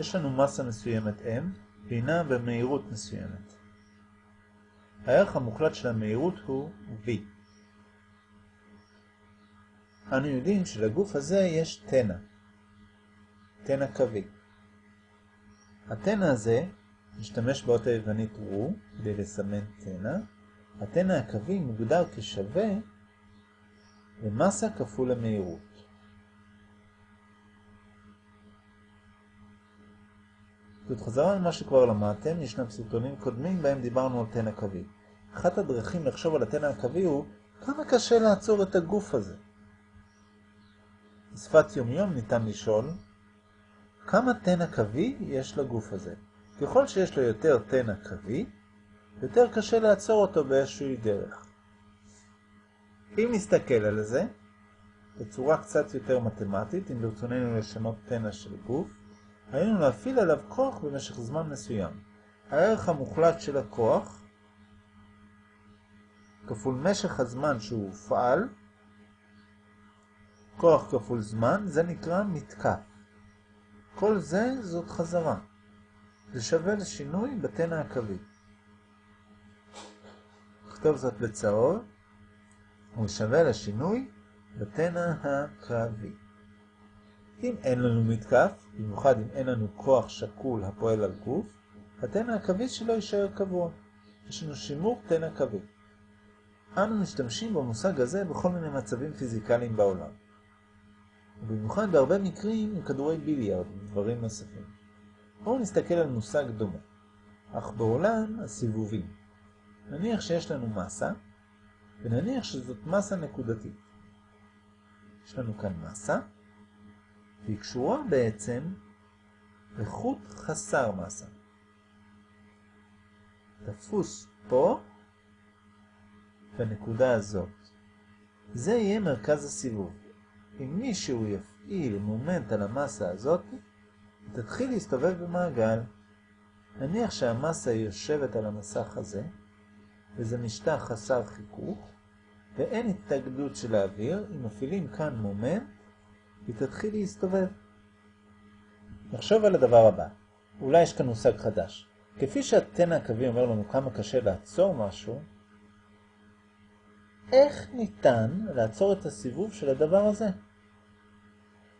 יש לנו מסה מסוימת m, והיא במהירות מסוימת. הערך המוחלט של המהירות הוא v. אנו יודעים שלגוף הזה יש תנע, תנע קווי. התנע הזה משתמש באות היוונית רו כדי לסמן תנע. התנע הקווי מוגדר כשווה למסה כפול המהירות. זאת חזרה למה שכבר למדתם, ישנם סרטונים קודמים בהם דיברנו על תנע קווי. אחת הדרכים לחשוב על התנע הקווי הוא כמה קשה לעצור את הגוף הזה. בשפת יומיום ניתן לשאול כמה תנע קווי יש לגוף הזה. ככל שיש לו יותר תנע קווי, יותר קשה לעצור אותו באיזושהי דרך. אם נסתכל על זה, בצורה קצת יותר מתמטית, אם ברצוננו לשנות תנע של גוף, היינו להפעיל עליו כוח במשך זמן מסוים. הערך המוחלט של הכוח, כפול משך הזמן שהוא הופעל, כוח כפול זמן, זה נקרא מתקף. כל זה זאת חזרה. זה שווה לשינוי בתנע הקווי. נכתוב זאת בצהוב, הוא שווה לשינוי בתנע הקווי. אם אין לנו מתקף, במיוחד אם אין לנו כוח שקול הפועל על גוף, התנע הקווי שלו יישאר קבוע. יש לנו שימור תנע קווי. אנו משתמשים במושג הזה בכל מיני מצבים פיזיקליים בעולם. ובמיוחד בהרבה מקרים עם כדורי ביליארד ודברים נוספים. בואו נסתכל על מושג דומה, אך בעולם הסיבובים. נניח שיש לנו מסה, ונניח שזאת מסה נקודתית. יש לנו כאן מסה, והיא קשורה בעצם לחוט חסר מסה. תפוס פה, בנקודה הזאת. זה יהיה מרכז הסיבוב. אם מישהו יפעיל מומנט על המסה הזאת, היא תתחיל להסתובב במעגל. נניח שהמסה יושבת על המסך הזה, וזה משטח חסר חיכוך, ואין התאגדות של האוויר, אם מפעילים כאן מומנט, היא תתחיל להסתובב. נחשוב על הדבר הבא. אולי יש כאן מושג חדש. כפי שהתנע הקווי אומר לנו כמה קשה לעצור משהו, איך ניתן לעצור את הסיבוב של הדבר הזה?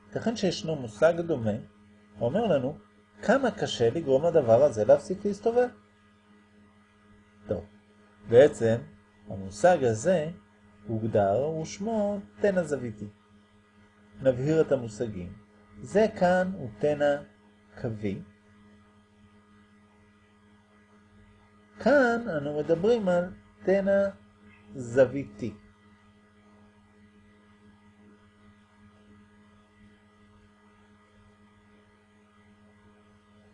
ייתכן שישנו מושג דומה, האומר לנו כמה קשה לגרום לדבר הזה להפסיק להסתובב. טוב, בעצם המושג הזה הוגדר ושמו תנע זוויתי. נבהיר את המושגים. זה כאן הוא תנע קווי. כאן אנו מדברים על תנע זוויתי.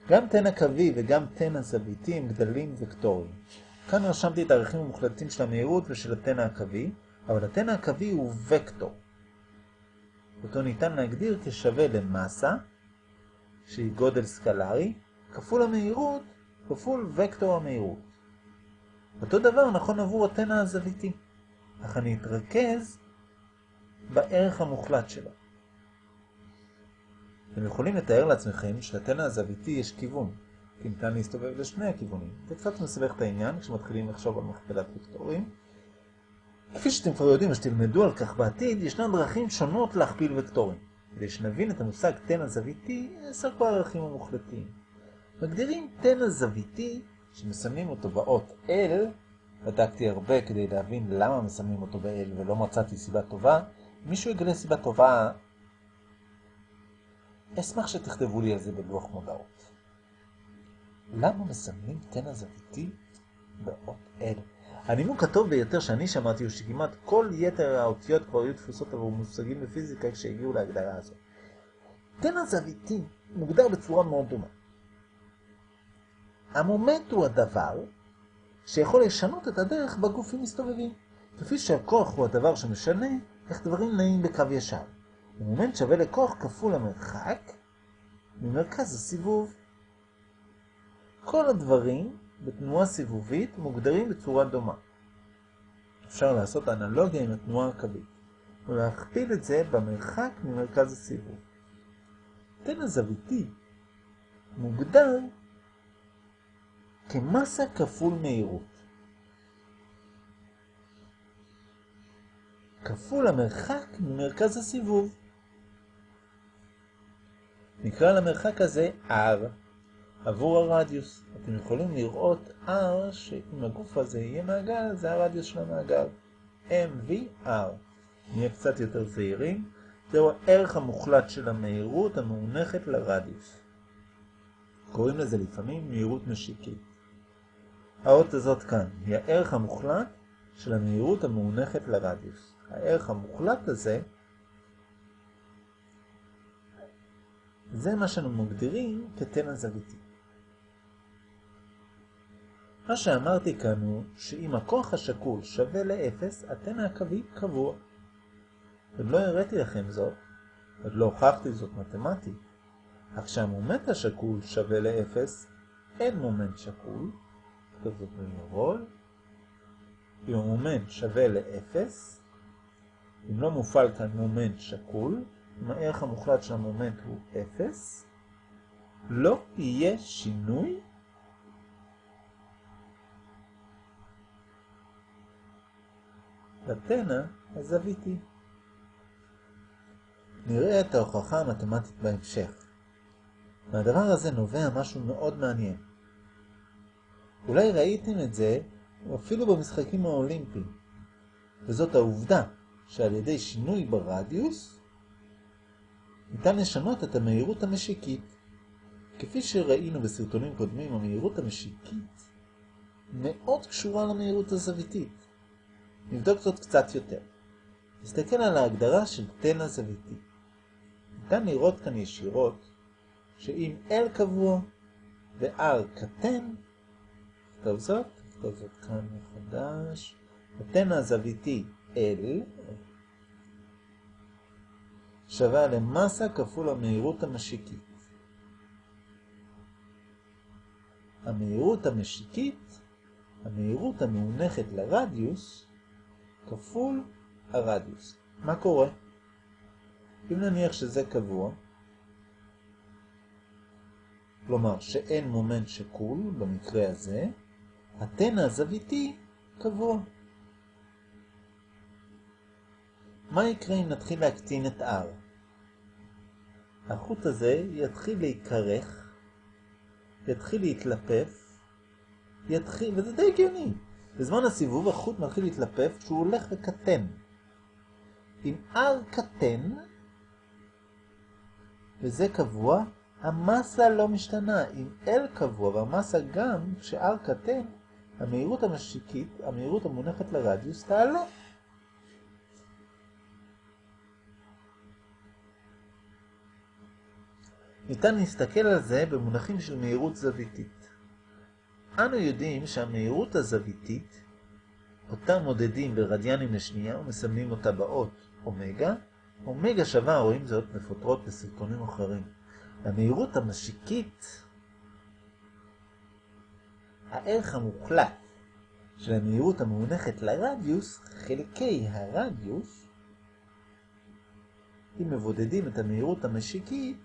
גם תנע קווי וגם תנע זוויתי הם גדלים וקטוריים. כאן רשמתי את הערכים המוחלטים של המהירות ושל התנע הקווי, אבל התנע הקווי הוא וקטור. אותו ניתן להגדיר כשווה למסה, שהיא גודל סקלרי, כפול המהירות, כפול וקטור המהירות. אותו דבר נכון עבור התנע הזוויתי, אך אני אתרכז בערך המוחלט שלו. אתם יכולים לתאר לעצמכם שלתנע הזוויתי יש כיוון, כי ניתן להסתובב לשני הכיוונים. זה קצת מסבך את העניין כשמתחילים לחשוב על מכפלת וקטורים. כפי שאתם כבר יודעים ושתלמדו על כך בעתיד, ישנן דרכים שונות להכפיל וקטורים. כדי שנבין את המושג תנע זוויתי, נעסוק בערכים המוחלטים. מגדירים תנע זוויתי, שמסמנים אותו באות L, בדקתי הרבה כדי להבין למה מסמנים אותו ב-L ולא מצאתי סיבה טובה. מישהו יגלה סיבה טובה, אשמח שתכתבו לי על זה בלוח מודעות. למה מסמנים תנע זוויתי באות L? הנימוק הטוב ביותר שאני שמעתי הוא שכמעט כל יתר האותיות כבר היו תפוסות עבור מושגים בפיזיקה כשהגיעו להגדרה הזאת. תנע זוויתי מוגדר בצורה מאוד דומה. המומנט הוא הדבר שיכול לשנות את הדרך בגופים מסתובבים, כפי שהכוח הוא הדבר שמשנה איך דברים נעים בקו ישר. המומנט שווה לכוח כפול המרחק ממרכז הסיבוב. כל הדברים בתנועה סיבובית מוגדרים בצורה דומה. אפשר לעשות אנלוגיה עם התנועה הקווית, ולהכפיל את זה במרחק ממרכז הסיבוב. תנע זוויתי מוגדר כמסה כפול מהירות. כפול המרחק ממרכז הסיבוב. נקרא למרחק הזה R עבור הרדיוס. אתם יכולים לראות R שאם הגוף הזה יהיה מעגל, זה הרדיוס של המעגל. MVR. נהיה קצת יותר זהירים. זהו הערך המוחלט של המהירות המאונחת לרדיוס. קוראים לזה לפעמים מהירות משיקית. האות הזאת כאן היא הערך המוחלט של המהירות המאונחת לרדיוס. הערך המוחלט הזה זה מה שאנו מגדירים כתן הזוויתי. מה שאמרתי כאן הוא שאם הכוח השקול שווה לאפס, התן הקווי קבוע. עוד לא הראיתי לכם זאת, עוד לא הוכחתי זאת מתמטית, אך כשהמומנט השקול שווה לאפס, אין מומנט שקול, כתוב זאת במרול, אם המומנט שווה לאפס, אם לא מופעל כאן מומנט שקול, אם הערך המוחלט של המומנט הוא אפס, לא יהיה שינוי לתנא הזוויתי. נראה את ההוכחה המתמטית בהמשך. מהדבר הזה נובע משהו מאוד מעניין. אולי ראיתם את זה אפילו במשחקים האולימפיים, וזאת העובדה שעל ידי שינוי ברדיוס ניתן לשנות את המהירות המשיקית. כפי שראינו בסרטונים קודמים, המהירות המשיקית מאוד קשורה למהירות הזוויתית. נבדוק זאת קצת יותר. נסתכל על ההגדרה של תן הזוויתי. ניתן לראות כאן ישירות שאם L קבוע ו-R קטן, נכתוב זאת, נכתוב זאת כאן מחדש, התן הזוויתי L שווה למסה כפול המהירות המשיקית. המהירות המשיקית, המהירות המאונחת לרדיוס, כפול הרדיוס. מה קורה? אם נניח שזה קבוע, כלומר שאין מומנט שקול במקרה הזה, התן הזוויתי קבוע. מה יקרה אם נתחיל להקטין את R? החוט הזה יתחיל להיקרך, יתחיל להתלפף, יתחיל, וזה די הגיוני. בזמן הסיבוב החוט מתחיל להתלפף כשהוא הולך וקטן. אם R קטן, וזה קבוע, המסה לא משתנה. אם L קבוע והמסה גם, כש-R קטן, המהירות המשיקית, המהירות המונחת לרדיוס, תעלה. ניתן להסתכל על זה במונחים של מהירות זוויתית. אנו יודעים שהמהירות הזוויתית, אותה מודדים ברדיאנים לשנייה ומסמנים אותה באות אומגה, אומגה שווה, רואים זאת מפותרות בסרטונים אחרים. המהירות המשיקית, הערך המוחלט של המהירות המאונחת לרדיוס, חלקי הרדיוס, אם מבודדים את המהירות המשיקית,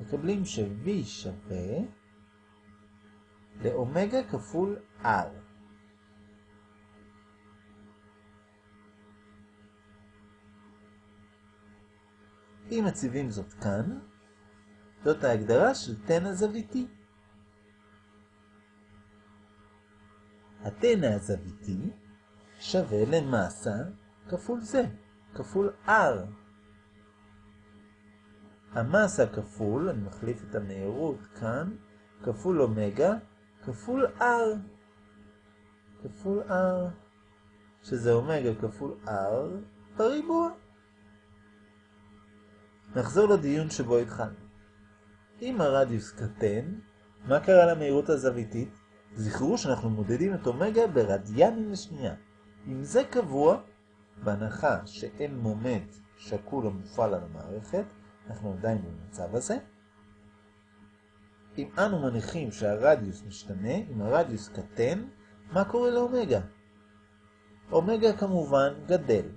מקבלים ש-V שווה לאומגה כפול R. אם מציבים זאת כאן, זאת ההגדרה של תן הזוויתי. התן הזוויתי שווה למסה כפול זה, כפול R. המסה כפול, אני מחליף את המהירות כאן, כפול אומגה, כפול R. כפול R, שזה אומגה כפול R בריבוע. נחזור לדיון שבו התחלנו. אם הרדיוס קטן, מה קרה למהירות הזוויתית? זכרו שאנחנו מודדים את אומגה ברדיאנים לשנייה. אם זה קבוע, בהנחה שאין מומנט שקול המופעל על המערכת, אנחנו עדיין במצב הזה. אם אנו מניחים שהרדיוס משתנה, אם הרדיוס קטן, מה קורה לאומגה? אומגה כמובן גדל.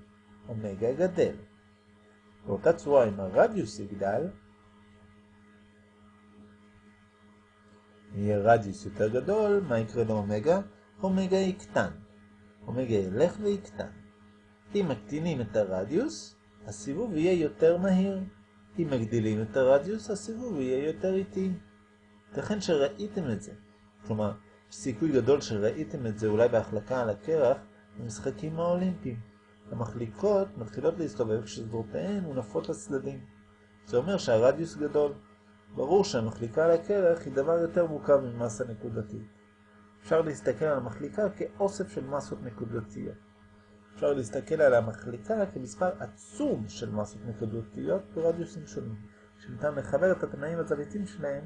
אומגה גדל. באותה צורה, אם הרדיוס יגדל, יהיה רדיוס יותר גדול, מה יקרה לאומגה? אומגה יקטן. אומגה ילך ויקטן. אם מקטינים את הרדיוס, הסיבוב יהיה יותר מהיר. אם מגדילים את הרדיוס, הסיבוב יהיה יותר איטי. ייתכן שראיתם את זה. כלומר, סיכוי גדול שראיתם את זה אולי בהחלקה על הקרח במשחקים האולימפיים. המחליקות מתחילות להסתובב כשזרועותיהן מונפות לצדדים. זה אומר שהרדיוס גדול. ברור שהמחליקה על הקרח היא דבר יותר מורכב ממסה נקודתית. אפשר להסתכל על המחליקה כאוסף של מסות נקודתיות. אפשר להסתכל על המחליקה כמספר עצום של מסות נקודתיות ברדיוסים שונים, שניתן לחבר את התנאים הזוויתיים שלהם,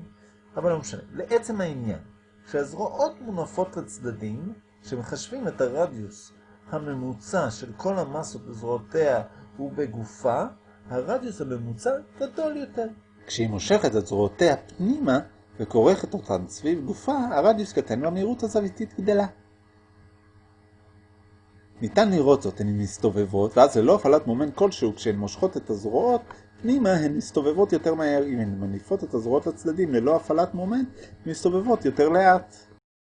אבל לא משנה. לעצם העניין, כשהזרועות מונפות לצדדים, כשמחשבים את הרדיוס הממוצע של כל המסות בזרועותיה ובגופה, הרדיוס הממוצע גדול יותר. כשהיא מושכת את זרועותיה פנימה וכורכת אותן סביב גופה, הרדיוס קטן והמהירות הזוויתית גדלה. ניתן לראות זאת, הן מסתובבות, ואז ללא הפעלת מומנט כלשהו, כשהן מושכות את הזרועות, פנימה הן מסתובבות יותר מהר. אם הן מניפות את הזרועות לצדדים ללא הפעלת מומנט, מסתובבות יותר לאט.